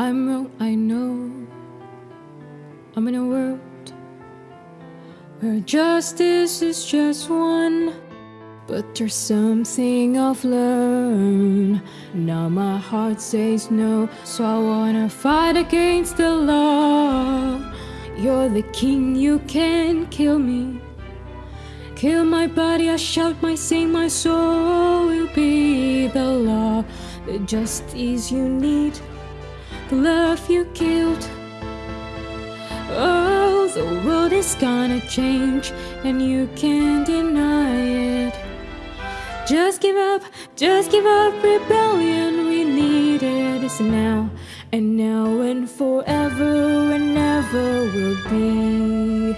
I'm wrong, I know. I'm in a world where justice is just one. But there's something I've learned. Now my heart says no, so I wanna fight against the law. You're the king, you can't kill me. Kill my body, I shout my sing, my soul will be the law. The justice you need, the love you killed. Oh, the world is gonna change, and you can't deny it. Just give up, just give up rebellion. We need it. It's now, and now, and forever, and never will be.